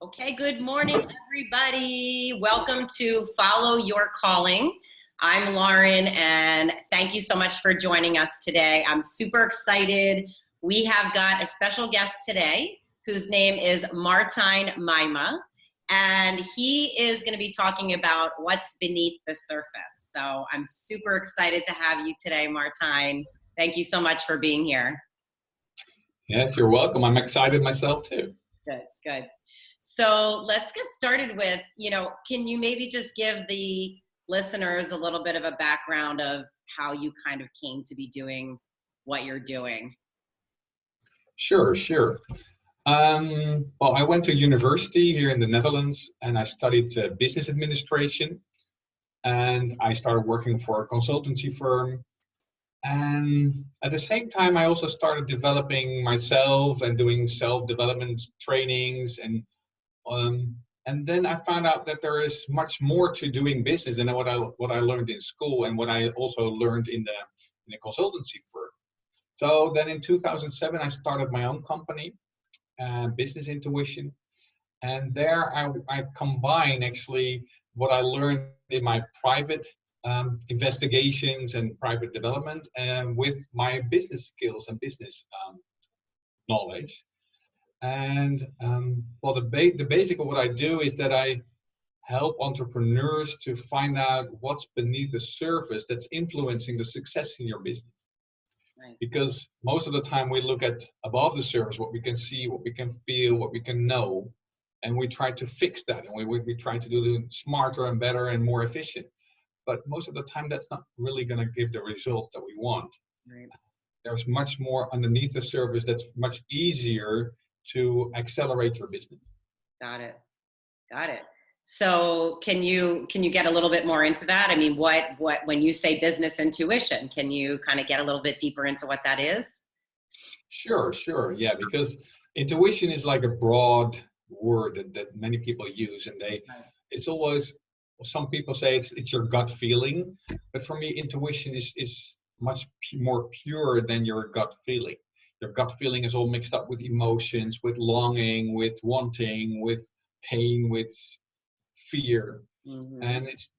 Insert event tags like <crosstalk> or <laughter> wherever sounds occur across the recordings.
Okay, good morning, everybody. Welcome to Follow Your Calling. I'm Lauren, and thank you so much for joining us today. I'm super excited. We have got a special guest today whose name is Martine Maima, and he is going to be talking about what's beneath the surface. So I'm super excited to have you today, Martine. Thank you so much for being here. Yes, you're welcome. I'm excited myself too. Good, good. So let's get started with, you know, can you maybe just give the listeners a little bit of a background of how you kind of came to be doing what you're doing? Sure, sure. Um, well, I went to university here in the Netherlands and I studied uh, business administration. And I started working for a consultancy firm. And at the same time, I also started developing myself and doing self-development trainings and um, and then I found out that there is much more to doing business than what I what I learned in school and what I also learned in the in the consultancy firm. So then in 2007 I started my own company, uh, Business Intuition, and there I, I combine actually what I learned in my private um, investigations and private development and with my business skills and business um, knowledge. And um, well, the, ba the basic of what I do is that I help entrepreneurs to find out what's beneath the surface that's influencing the success in your business. Nice. Because most of the time we look at above the surface, what we can see, what we can feel, what we can know, and we try to fix that and we, we, we try to do it smarter and better and more efficient. But most of the time that's not really going to give the results that we want. Right. There's much more underneath the surface that's much easier to accelerate your business. Got it. Got it. So can you can you get a little bit more into that? I mean, what what when you say business intuition, can you kind of get a little bit deeper into what that is? Sure, sure. Yeah, because intuition is like a broad word that, that many people use and they it's always some people say it's it's your gut feeling, but for me intuition is is much more pure than your gut feeling your gut feeling is all mixed up with emotions, with longing, with wanting, with pain, with fear, mm-hmm. and it's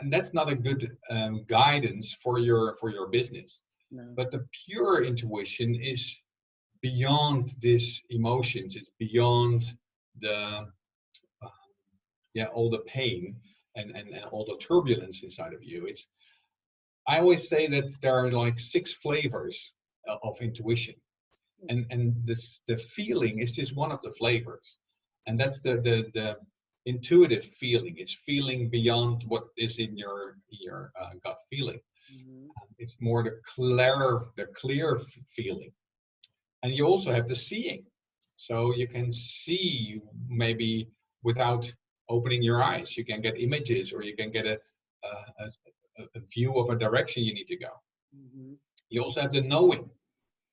and that's not a good um, guidance for your for your business. No. But the pure intuition is beyond these emotions. It's beyond the uh, yeah all the pain and, and and all the turbulence inside of you. It's I always say that there are like six flavors of intuition. And and this the feeling is just one of the flavors. And that's the the, the intuitive feeling. It's feeling beyond what is in your your uh, gut feeling. Mm-hmm. Um, it's more the clear the clear feeling. And you also have the seeing. So you can see maybe without opening your eyes. You can get images or you can get a a, a view of a direction you need to go. Mm-hmm. you also have the knowing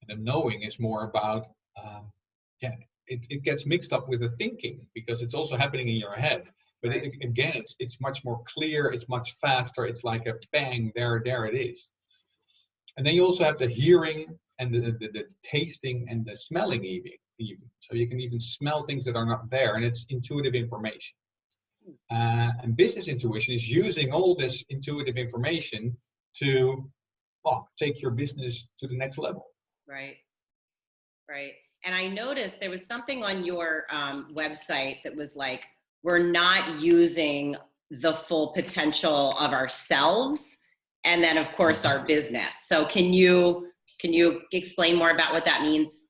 and the knowing is more about, um, yeah, it, it gets mixed up with the thinking because it's also happening in your head. But right. it, again, it's, it's much more clear, it's much faster, it's like a bang, there, there it is. And then you also have the hearing and the, the, the tasting and the smelling even, even. So you can even smell things that are not there and it's intuitive information. Uh, and business intuition is using all this intuitive information to well, take your business to the next level. Right. Right. And I noticed there was something on your um, website that was like, we're not using the full potential of ourselves and then of course our business. So can you can you explain more about what that means?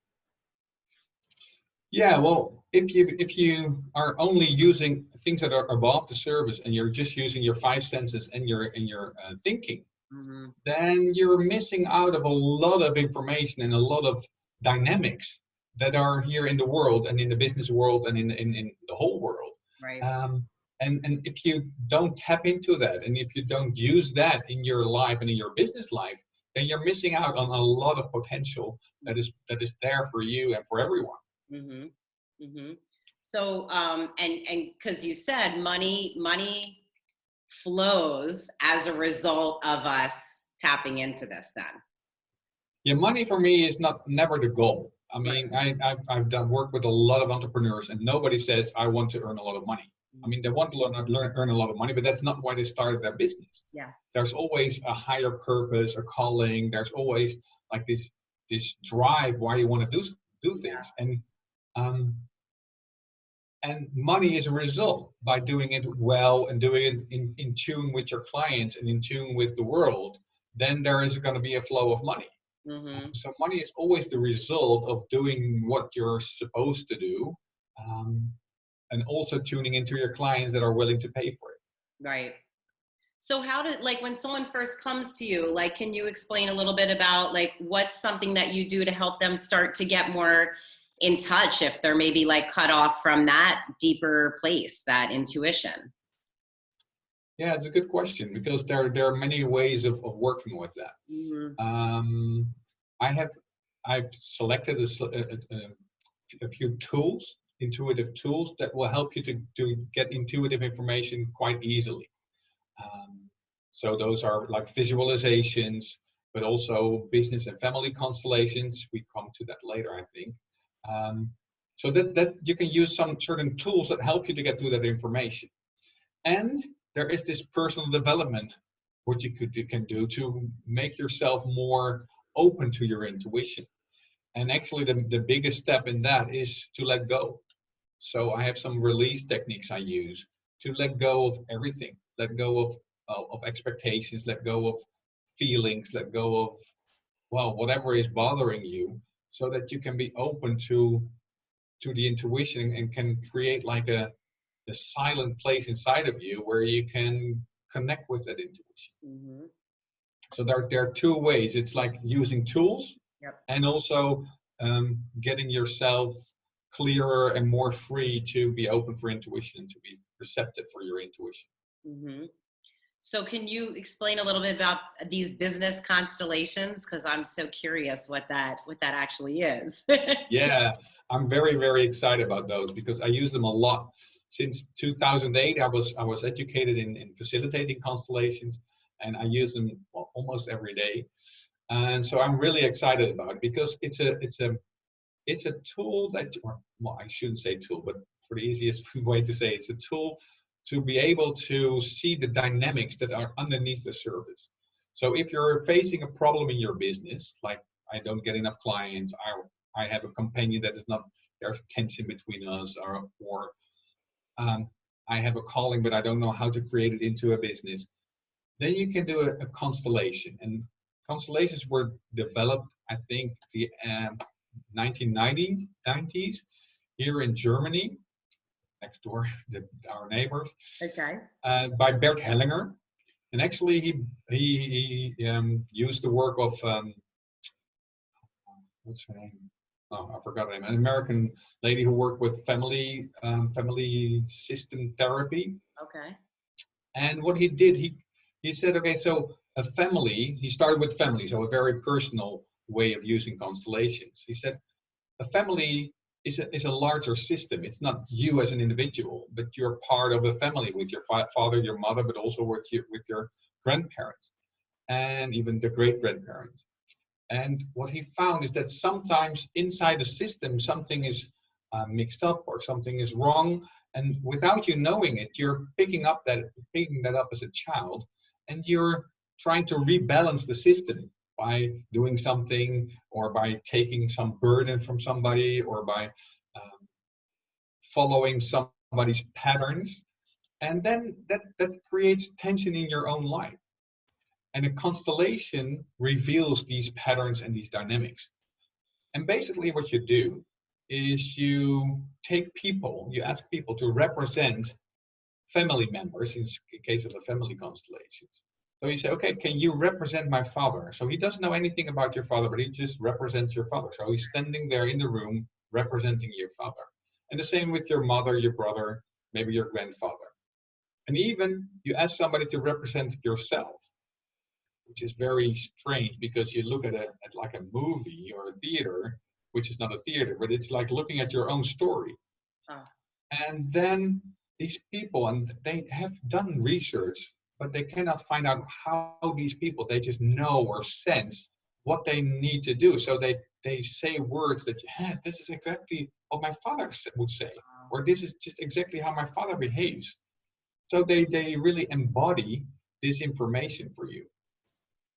Yeah, well, if you if you are only using things that are above the surface and you're just using your five senses and your and your uh, thinking, mm-hmm. then you're missing out of a lot of information and a lot of dynamics that are here in the world and in the business world and in, in, in the whole world. Right. Um, and, and if you don't tap into that and if you don't use that in your life and in your business life, then you're missing out on a lot of potential that is that is there for you and for everyone. Mm-hmm. Mm-hmm. So um, and and because you said money money flows as a result of us tapping into this then? Yeah, money for me is not never the goal. I mean, I, I've, I've done work with a lot of entrepreneurs and nobody says, I want to earn a lot of money. I mean, they want to learn, learn, earn a lot of money, but that's not why they started their business. Yeah. There's always a higher purpose, a calling. There's always like this, this drive why you want to do, do things. And, um, and money is a result by doing it well and doing it in, in tune with your clients and in tune with the world, then there is going to be a flow of money. Mm-hmm. So money is always the result of doing what you're supposed to do, um, and also tuning into your clients that are willing to pay for it. Right. So how did like when someone first comes to you, like can you explain a little bit about like what's something that you do to help them start to get more in touch if they're maybe like cut off from that deeper place, that intuition? Yeah, it's a good question because there there are many ways of, of working with that. Mm-hmm. Um, I have I've selected a, a, a, few tools, intuitive tools that will help you to, to get intuitive information quite easily. Um, so those are like visualizations, but also business and family constellations. We come to that later, I think. Um, so that, that you can use some certain tools that help you to get to that information. And there is this personal development which you could you can do to make yourself more open to your intuition and actually the, the biggest step in that is to let go so i have some release techniques i use to let go of everything let go of uh, of expectations let go of feelings let go of well whatever is bothering you so that you can be open to to the intuition and can create like a the silent place inside of you where you can connect with that intuition. Mm-hmm. So there, there are two ways. It's like using tools yep. and also um, getting yourself clearer and more free to be open for intuition and to be receptive for your intuition. Mm-hmm. So can you explain a little bit about these business constellations? Because I'm so curious what that what that actually is. <laughs> yeah, I'm very very excited about those because I use them a lot since 2008, I was I was educated in, in facilitating constellations, and I use them almost every day. And so I'm really excited about it because it's a it's a it's a tool that or, well I shouldn't say tool, but for the easiest <laughs> way to say it, it's a tool to be able to see the dynamics that are underneath the surface. So if you're facing a problem in your business, like I don't get enough clients, I I have a companion that is not there's tension between us, or or um, I have a calling, but I don't know how to create it into a business. Then you can do a, a constellation. And constellations were developed, I think, the um, 1990s here in Germany, next door, <laughs> the, our neighbors. Okay. Uh, by Bert Hellinger. And actually, he he, he um, used the work of um, what's her name? oh, I forgot her name, an American lady who worked with family um, family system therapy. Okay. And what he did, he he said, okay, so a family. He started with family, so a very personal way of using constellations. He said, a family is a, is a larger system. It's not you as an individual, but you're part of a family with your fa father, your mother, but also with your with your grandparents and even the great grandparents. And what he found is that sometimes inside the system, something is uh, mixed up or something is wrong. And without you knowing it, you're picking up that, picking that up as a child, and you're trying to rebalance the system by doing something or by taking some burden from somebody or by um, following somebody's patterns. And then that, that creates tension in your own life. And a constellation reveals these patterns and these dynamics. And basically what you do is you take people, you ask people to represent family members in case of a family constellation. So you say, okay, can you represent my father? So he doesn't know anything about your father, but he just represents your father. So he's standing there in the room representing your father. And the same with your mother, your brother, maybe your grandfather. And even you ask somebody to represent yourself which is very strange because you look at it at like a movie or a theater, which is not a theater, but it's like looking at your own story. Ah. And then these people, and they have done research, but they cannot find out how these people, they just know or sense what they need to do. So they they say words that yeah, this is exactly what my father would say, or this is just exactly how my father behaves. So they they really embody this information for you,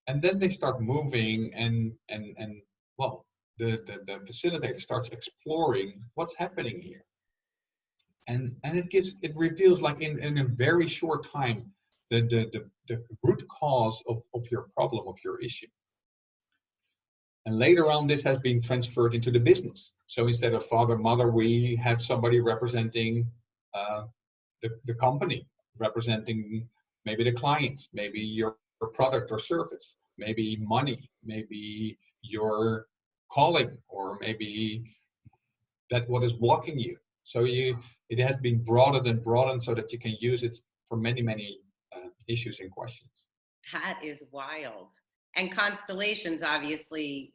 and then they start moving and and and well, the the, the facilitator starts exploring what's happening here, and and it gives it reveals like in in a very short time the the the, the root cause of of your problem of your issue and later on, this has been transferred into the business. So instead of father, mother, we have somebody representing uh, the, the company, representing maybe the client, maybe your, product or service, maybe money, maybe your calling, or maybe that what is blocking you. So you, it has been broadened and broadened so that you can use it for many, many issues and questions. That is wild. And constellations, obviously,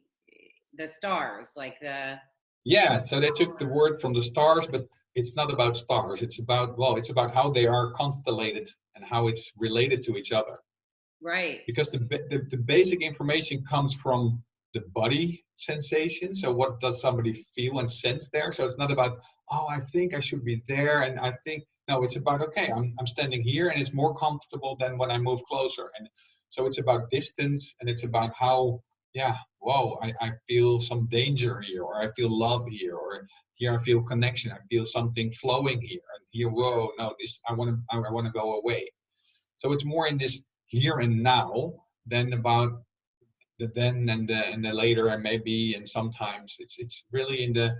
the stars, like the. Yeah, so they took the word from the stars, but it's not about stars. It's about, well, it's about how they are constellated and how it's related to each other. Right. Because the, the, the basic information comes from the body sensation. So what does somebody feel and sense there? So it's not about, oh, I think I should be there. And I think, no, it's about, okay, I'm, I'm standing here and it's more comfortable than when I move closer. And so it's about distance and it's about how yeah, whoa, I, I feel some danger here, or I feel love here, or here I feel connection, I feel something flowing here, and here, whoa, no, this I want to, I, I want to go away. So it's more in this here and now than about the then and the and the later and maybe and sometimes it's it's really in the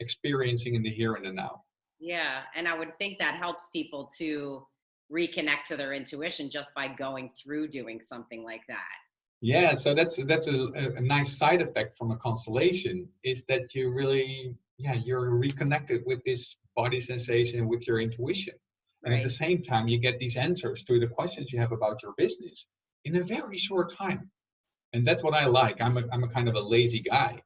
experiencing in the here and the now. Yeah, and I would think that helps people to reconnect to their intuition just by going through doing something like that. Yeah, so that's that's a, a, nice side effect from a constellation is that you really yeah you're reconnected with this body sensation with your intuition, and at the same time you get these answers to the questions you have about your business in a very short time, and that's what I like. I'm a I'm a kind of a lazy guy.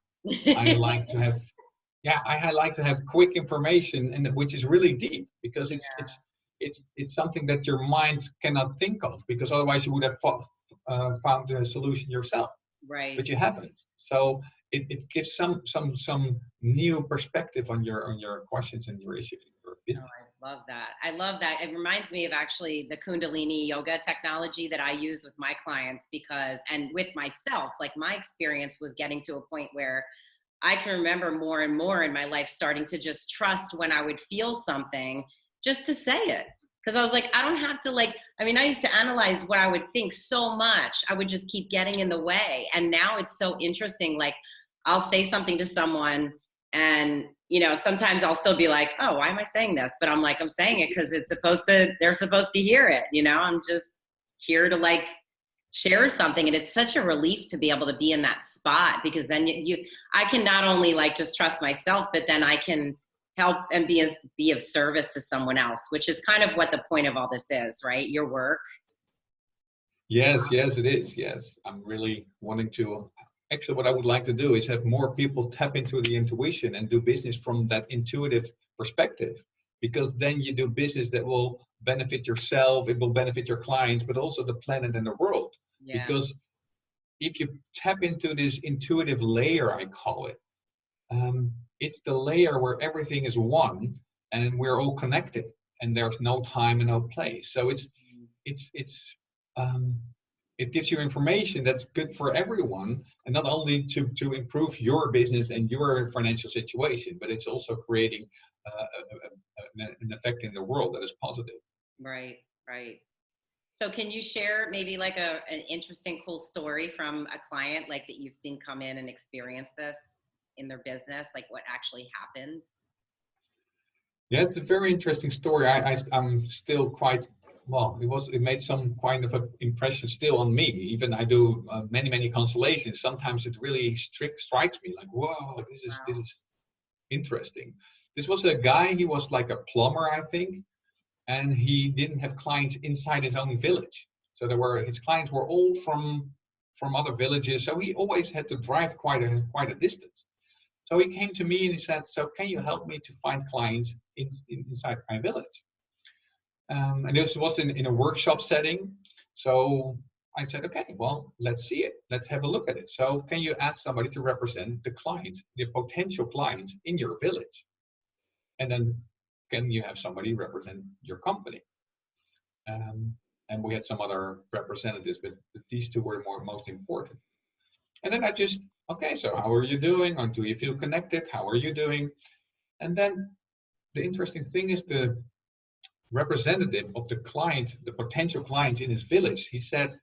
I like to have <laughs> yeah I, I, like to have quick information and which is really deep because it's yeah. it's it's it's something that your mind cannot think of because otherwise you would have uh, found a solution yourself. Right. But you haven't. So it, it gives some some some new perspective on your on your questions and your issues in your business. Oh, I love that. I love that. It reminds me of actually the Kundalini yoga technology that I use with my clients because and with myself, like my experience was getting to a point where I can remember more and more in my life starting to just trust when I would feel something just to say it because I was like, I don't have to like, I mean, I used to analyze what I would think so much. I would just keep getting in the way. And now it's so interesting. Like, I'll say something to someone, and, you know, sometimes I'll still be like, oh, why am I saying this? But I'm like, I'm saying it because it's supposed to, they're supposed to hear it. You know, I'm just here to like share something. And it's such a relief to be able to be in that spot because then you, you I can not only like just trust myself, but then I can help and be be of service to someone else which is kind of what the point of all this is right? Your work. Yes yes it is. Yes. I'm really wanting to actually what i would like to do is have more people tap into the intuition and do business from that intuitive perspective because then you do business that will benefit yourself it will benefit your clients but also the planet and the world. Yeah. because if you tap into this intuitive layer i call it um, it's the layer where everything is one and we're all connected and there's no time and no place. So it's it's it's um, it gives you information that's good for everyone and not only to to improve your business and your financial situation but it's also creating uh, a, a, an effect in the world that is positive right right so can you share maybe like a, an interesting cool story from a client like that you've seen come in and experience this in their business, like what actually happened? Yeah, it's a very interesting story. I, I am still quite well. It was it made some kind of an impression still on me. Even I do uh, many many constellations. Sometimes it really strict strikes me like, whoa, this is wow. this is interesting. This was a guy. He was like a plumber, I think, and he didn't have clients inside his own village. So there were his clients were all from from other villages. So he always had to drive quite a quite a distance. So he came to me and he said, so can you help me to find clients in, in, inside my village? Um, and this was in, in a workshop setting. So I said, okay, well, let's see it. Let's have a look at it. So can you ask somebody to represent the clients, the potential clients in your village? And then can you have somebody represent your company? Um, and we had some other representatives, but these two were more most important. And then I just, okay, so how are you doing? Or do you feel connected? How are you doing? And then the interesting thing is the representative of the client, the potential client in his village, he said,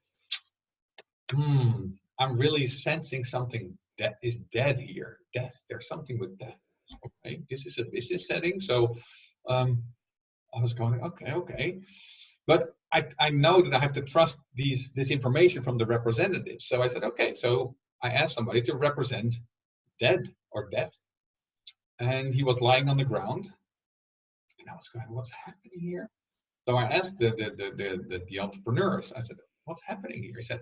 hmm, I'm really sensing something that is dead here. Death, there's something with death. Okay, this is a business setting. So um, I was going, okay, okay. But I, I know that I have to trust these this information from the representative. So I said, okay, so I asked somebody to represent dead or death. And he was lying on the ground. And I was going, what's happening here? So I asked the, the, the, the, the, the entrepreneurs, I said, what's happening here? He said,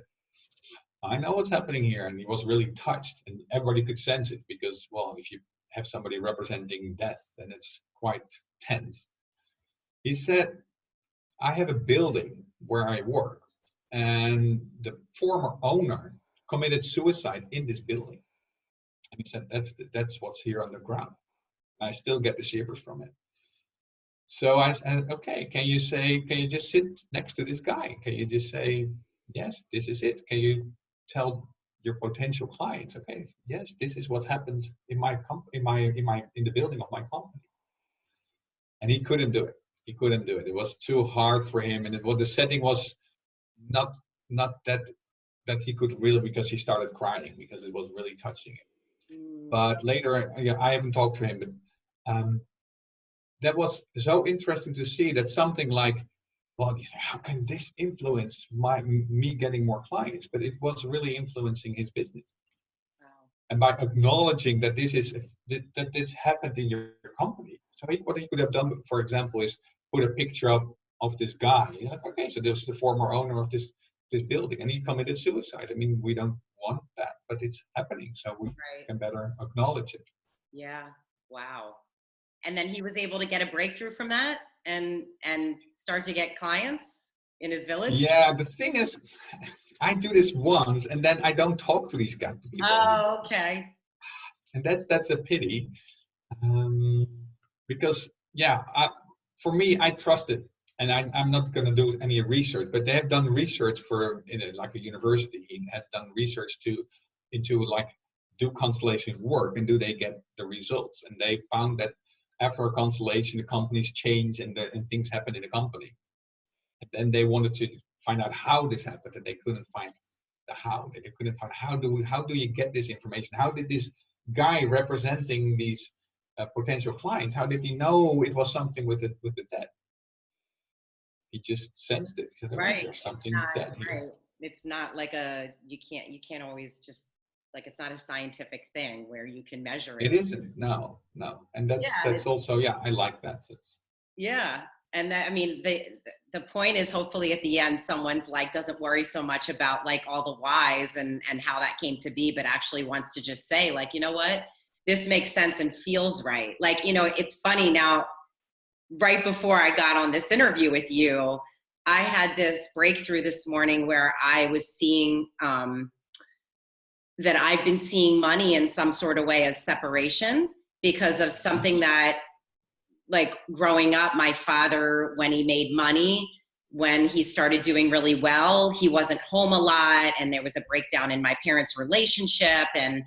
I know what's happening here. And he was really touched and everybody could sense it because, well, if you have somebody representing death, then it's quite tense. He said, I have a building where I work and the former owner committed suicide in this building. And he said, that's, the, that's what's here on the ground. I still get the shivers from it. So I said, okay, can you say, can you just sit next to this guy? Can you just say, yes, this is it? Can you tell your potential clients, okay, yes, this is what happened in my company, in my, in my, in the building of my company. And he couldn't do it. He couldn't do it. It was too hard for him. And it was, the setting was not, not that, that he could really, because he started crying because it was really touching him. Mm. But later, yeah, I haven't talked to him, but um, that was so interesting to see that something like well, you say, how can this influence my me getting more clients? But it was really influencing his business. Wow. And by acknowledging that this is that this happened in your company, so he, what he could have done, for example, is put a picture up of this guy. He's like, okay, so this is the former owner of this this building, and he committed suicide. I mean, we don't want that, but it's happening, so we right. can better acknowledge it. Yeah. Wow. And then he was able to get a breakthrough from that and and start to get clients in his village? Yeah, the thing is, I do this once and then I don't talk to these guys. Oh, okay. And that's that's a pity, um, because yeah, I, for me, I trust it, and I, I'm not going to do any research. But they have done research for in a, like a university has done research to into like do constellations work and do they get the results? And they found that after a constellation, the companies change and, the, and things happen in the company. And then they wanted to find out how this happened, and they couldn't find the how. They couldn't find how do how do you get this information? How did this guy representing these uh, potential clients? How did he know it was something with the with the debt? He just sensed it. Right. There's something it's not, right. It's not like a you can't you can't always just like it's not a scientific thing where you can measure it. It isn't. No, no. And that's yeah, that's also yeah. I like that. It's, yeah, and that, I mean the the point is hopefully at the end someone's like doesn't worry so much about like all the whys and and how that came to be, but actually wants to just say like you know what this makes sense and feels right. Like you know it's funny now. Right before I got on this interview with you, I had this breakthrough this morning where I was seeing. Um, that I've been seeing money in some sort of way as separation because of something that like growing up, my father, when he made money, when he started doing really well, he wasn't home a lot and there was a breakdown in my parents' relationship and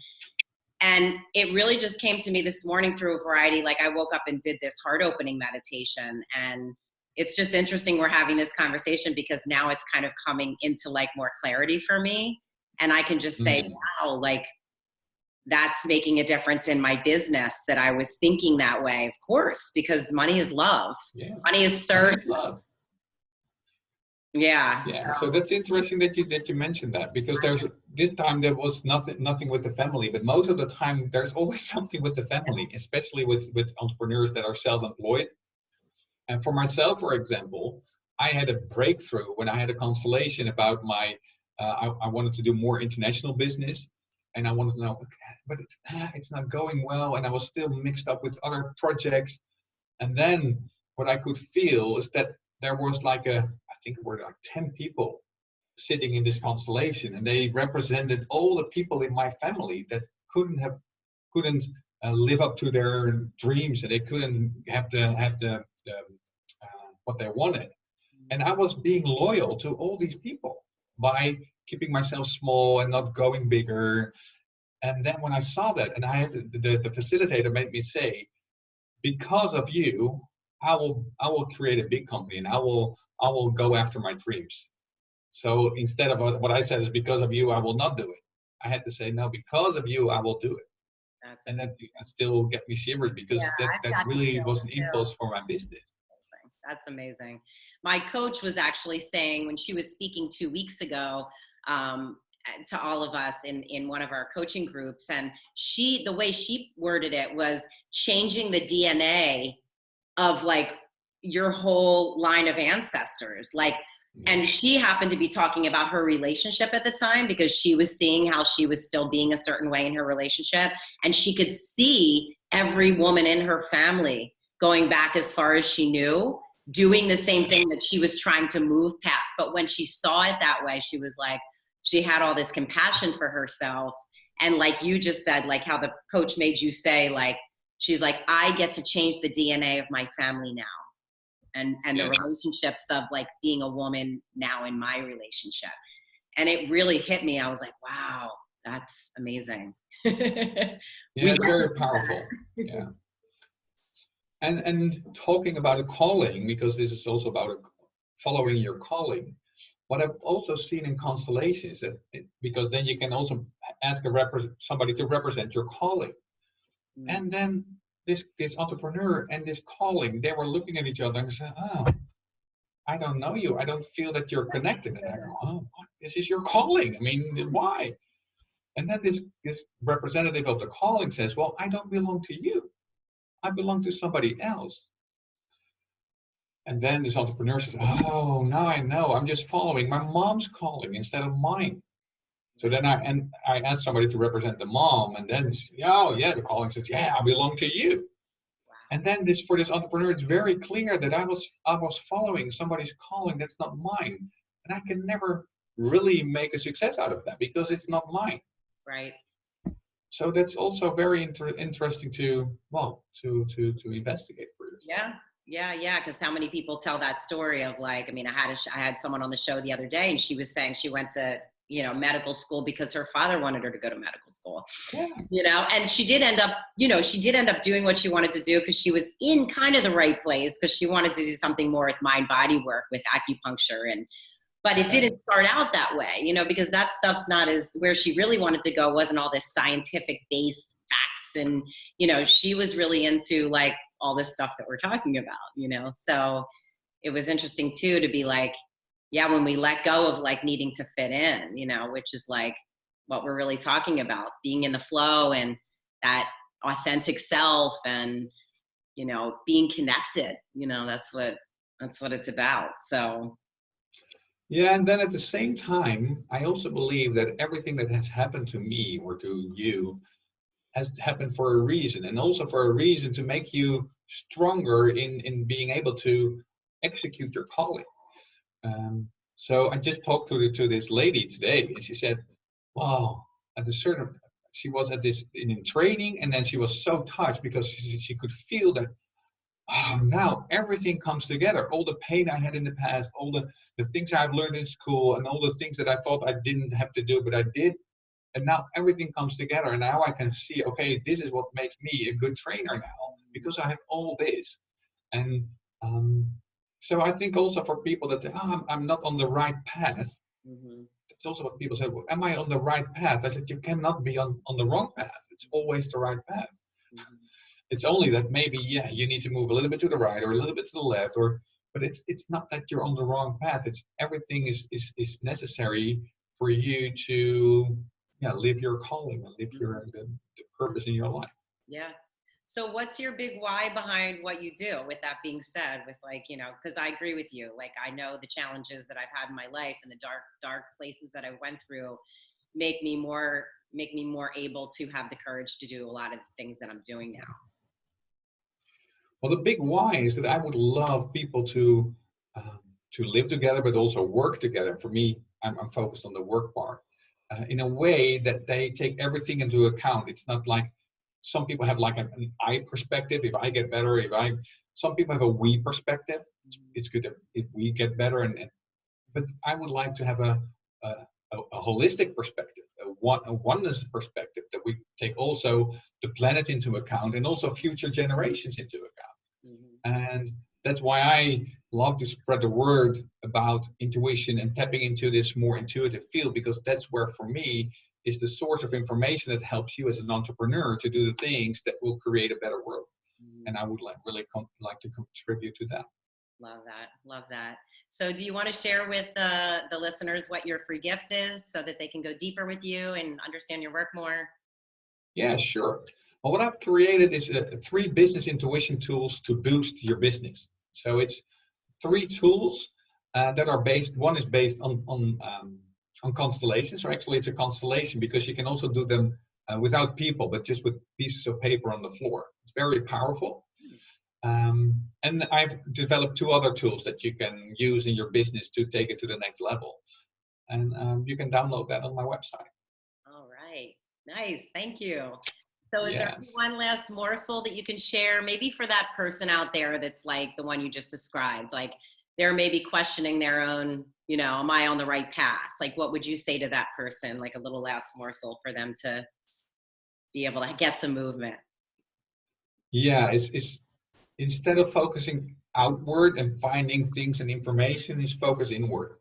and it really just came to me this morning through a variety like I woke up and did this heart opening meditation and it's just interesting we're having this conversation because now it's kind of coming into like more clarity for me and I can just say, mm -hmm. wow, like that's making a difference in my business that I was thinking that way, of course, because money is love. Yeah. Money is served. love. Yeah. Yeah. So. so. that's interesting that you that you mentioned that because there's this time there was nothing nothing with the family, but most of the time there's always <laughs> something with the family, especially with with entrepreneurs that are self-employed. And for myself, for example, I had a breakthrough when I had a constellation about my uh, I, I, wanted to do more international business and I wanted to know, but it's, ah, it's not going well. And I was still mixed up with other projects. And then what I could feel is that there was like a, I think it were like 10 people sitting in this constellation and they represented all the people in my family that couldn't have couldn't uh, live up to their dreams and they couldn't have the have the, the uh, what they wanted. And i was being loyal to all these people by keeping myself small and not going bigger. And then when i saw that and i had to, the, the facilitator made me say because of you i will i will create a big company and i will i will go after my dreams so instead of what I said is because of you, I will not do it. I had to say, no, because of you, I will do it. That's And that still get me shivers because Yeah, that, that really was an impulse for my business. That's amazing. My coach was actually saying when she was speaking two weeks ago um, to all of us in, in one of our coaching groups, and she, the way she worded it was changing the DNA of like your whole line of ancestors. Like, and she happened to be talking about her relationship at the time because she was seeing how she was still being a certain way in her relationship and she could see every woman in her family going back as far as she knew doing the same thing that she was trying to move past but when she saw it that way she was like she had all this compassion for herself and like you just said like how the coach made you say like she's like i get to change the dna of my family now and and the relationships of like being a woman now in my relationship and it really hit me i was like wow that's amazing <laughs> Yeah, it's very powerful. <laughs> Yeah. And and talking about a calling, because this is also about a, following your calling. What I've also seen in constellations that it, because then you can also ask a somebody to represent your calling. Mm. And then this this entrepreneur and this calling, they were looking at each other and said, "Oh, I don't know you. I don't feel that you're connected." And I go, "Oh, this is your calling. I mean, why?" And then this this representative of the calling says, "Well, I don't belong to you. I belong to somebody else." And then this entrepreneur says, "Oh, now I know. I'm just following my mom's calling instead of mine." So then I and I asked somebody to represent the mom, and then oh yeah, the calling says, "Yeah, I belong to you." And then this for this entrepreneur, it's very clear that I was I was following somebody's calling that's not mine, and I can never really make a success out of that because it's not mine. right So that's also very inter- interesting to well to to to investigate for yourself. yeah yeah yeah because how many people tell that story of like i mean i had a sh- i had someone on the show the other day and she was saying she went to you know medical school because her father wanted her to go to medical school Yeah. you know and she did end up you know she did end up doing what she wanted to do because she was in kind of the right place because she wanted to do something more with mind body work with acupuncture and but it didn't start out that way you know because that stuff's not as where she really wanted to go wasn't all this scientific based facts and you know she was really into like all this stuff that we're talking about you know so it was interesting too to be like yeah when we let go of like needing to fit in you know which is like what we're really talking about being in the flow and that authentic self and you know being connected you know that's what that's what it's about so Yeah, and then at the same time, I also believe that everything that has happened to me or to you has happened for a reason, and also for a reason to make you stronger in in being able to execute your calling. Um, so I just talked to the, to this lady today, and she said, "Wow, at a certain." She was at this in, in training, and then she was so touched because she, she could feel that. Oh, now everything comes together. All the pain I had in the past, all the the things I've learned in school and all the things that I thought I didn't have to do, but I did. And now everything comes together. And now I can see, okay, this is what makes me a good trainer now because I have all this. And um, so I think also for people that, oh, I'm, I'm not on the right path. mhm. It's also what people say, well, am I on the right path? I said, you cannot be on, on the wrong path. It's always the right path. Mhm. <laughs> It's only that maybe, yeah, you need to move a little bit to the right or a little bit to the left or but it's it's not that you're on the wrong path it's everything is is, is necessary for you to yeah live your calling and live your the, the purpose in your life Yeah. So what's your big why behind what you do? With that being said, with like, you know, because I agree with you. Like I know the challenges that I've had in my life and the dark, dark places that I went through make me more make me more able to have the courage to do a lot of the things that I'm doing now. well the big why is that i would love people to um, to live together, but also work together. For me, I'm, I'm focused on the work part uh, in a way that they take everything into account. It's not like some people have like an, an I perspective. If I get better, if I, some people have a we perspective. It's, it's good if we get better, and, and but I would like to have a, a, a holistic perspective, a, one, a oneness perspective that we take also the planet into account and also future generations into account. Mm -hmm. And that's why I love to spread the word about intuition and tapping into this more intuitive field because that's where for me is the source of information that helps you as an entrepreneur to do the things that will create a better world. Mm. and i would like really like to contribute to that. Love that love that. So do you want to share with the the listeners what your free gift is so that they can go deeper with you and understand your work more? Yeah sure. Well, what I've created is uh, three business intuition tools to boost your business. So it's three tools uh, that are based, one is based on, on, um, on constellations, or actually it's a constellation because you can also do them uh, without people, but just with pieces of paper on the floor. It's very powerful. Um, and I've developed two other tools that you can use in your business to take it to the next level. And um, you can download that on my website. All right. Nice. Thank you. So is yes. there one last morsel that you can share, maybe for that person out there that's like the one you just described, like they're maybe questioning their own, you know, am I on the right path? Like, what would you say to that person? Like a little last morsel for them to be able to get some movement. Yeah, it's, it's instead of focusing outward and finding things and information, is focus inward.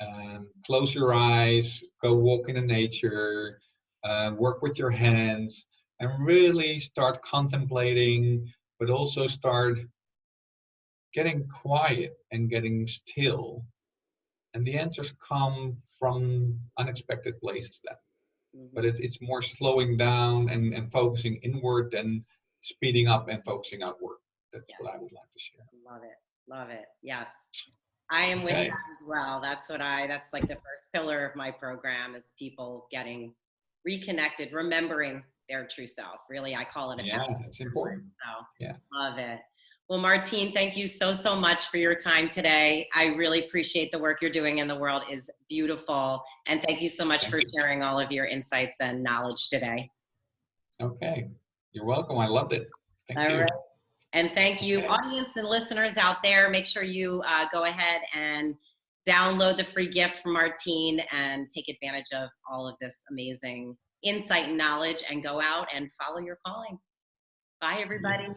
Um, close your eyes, go walk in the nature, uh, work with your hands, and really start contemplating, but also start getting quiet and getting still. And the answers come from unexpected places then. Mm -hmm. But it, it's more slowing down and, and focusing inward than speeding up and focusing outward. That's yes. what I would like to share. Love it. Love it. Yes. I am with okay. that as well. That's what I, that's like the first pillar of my program is people getting reconnected, remembering their true self. Really, I call it a yeah, it's important. So yeah, love it. Well, Martine, thank you so, so much for your time today. I really appreciate the work you're doing in the world is beautiful. And thank you so much thank for you. sharing all of your insights and knowledge today. Okay. You're welcome. I loved it. Thank all you. Right. And thank you, okay. audience and listeners out there. Make sure you uh, go ahead and download the free gift from Martine and take advantage of all of this amazing insight and knowledge and go out and follow your calling. Bye, everybody.